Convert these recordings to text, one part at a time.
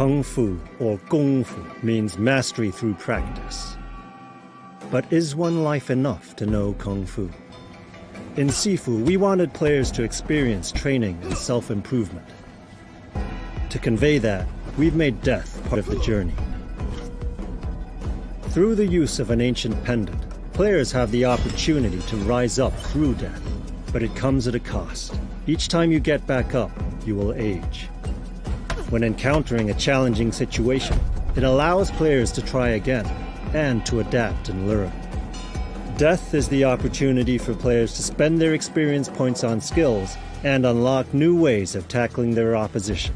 Kung Fu, or Kung Fu, means mastery through practice. But is one life enough to know Kung Fu? In Sifu, we wanted players to experience training and self-improvement. To convey that, we've made death part of the journey. Through the use of an ancient pendant, players have the opportunity to rise up through death, but it comes at a cost. Each time you get back up, you will age. When encountering a challenging situation, it allows players to try again and to adapt and learn. Death is the opportunity for players to spend their experience points on skills and unlock new ways of tackling their opposition.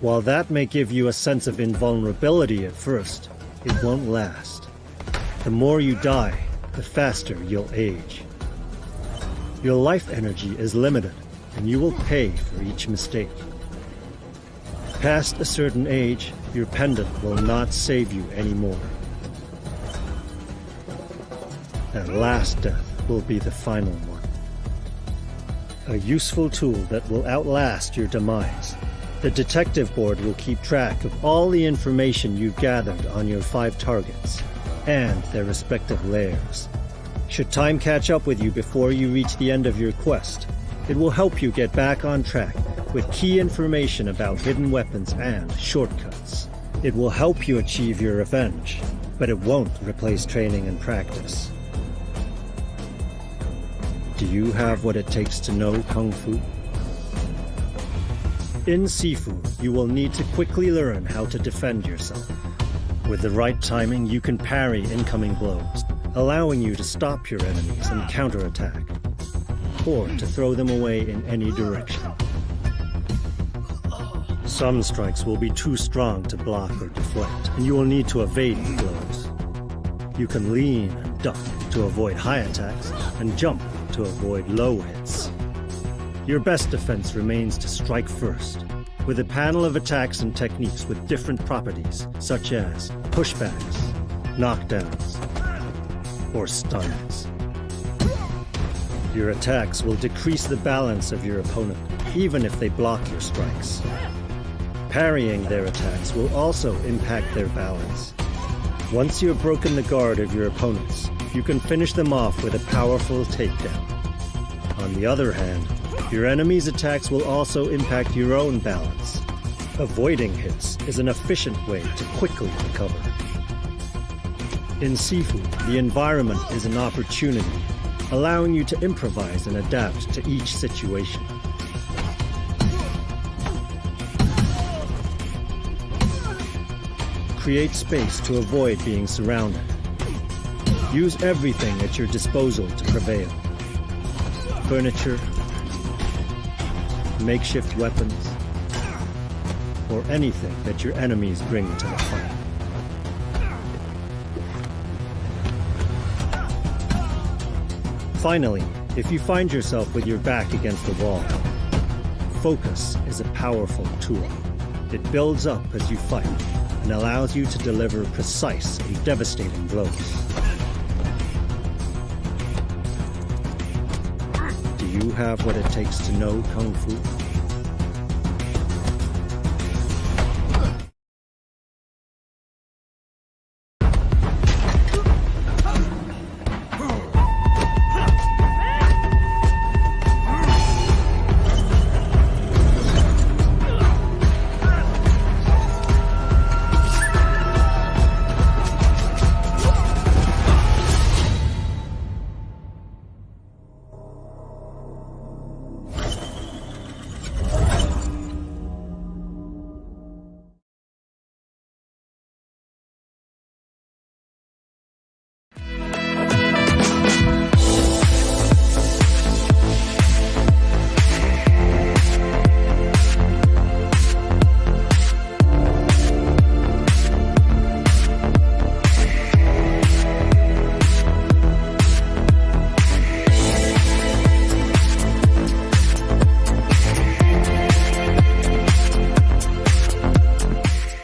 While that may give you a sense of invulnerability at first, it won't last. The more you die, the faster you'll age. Your life energy is limited, and you will pay for each mistake. Past a certain age, your pendant will not save you anymore. And last death will be the final one. A useful tool that will outlast your demise. The detective board will keep track of all the information you've gathered on your five targets and their respective lairs. Should time catch up with you before you reach the end of your quest, it will help you get back on track with key information about hidden weapons and shortcuts. It will help you achieve your revenge, but it won't replace training and practice. Do you have what it takes to know Kung Fu? In Sifu, you will need to quickly learn how to defend yourself. With the right timing, you can parry incoming blows, allowing you to stop your enemies and counterattack, or to throw them away in any direction. Some strikes will be too strong to block or deflect, and you will need to evade the blows. You can lean and duck to avoid high attacks, and jump to avoid low hits. Your best defense remains to strike first, with a panel of attacks and techniques with different properties, such as pushbacks, knockdowns, or stuns. Your attacks will decrease the balance of your opponent, even if they block your strikes. Parrying their attacks will also impact their balance. Once you have broken the guard of your opponents, you can finish them off with a powerful takedown. On the other hand, your enemy's attacks will also impact your own balance. Avoiding hits is an efficient way to quickly recover. In Sifu, the environment is an opportunity, allowing you to improvise and adapt to each situation. Create space to avoid being surrounded. Use everything at your disposal to prevail. Furniture, makeshift weapons, or anything that your enemies bring to the fight. Finally, if you find yourself with your back against the wall, focus is a powerful tool. It builds up as you fight and allows you to deliver precise and devastating blows. Do you have what it takes to know Kung Fu?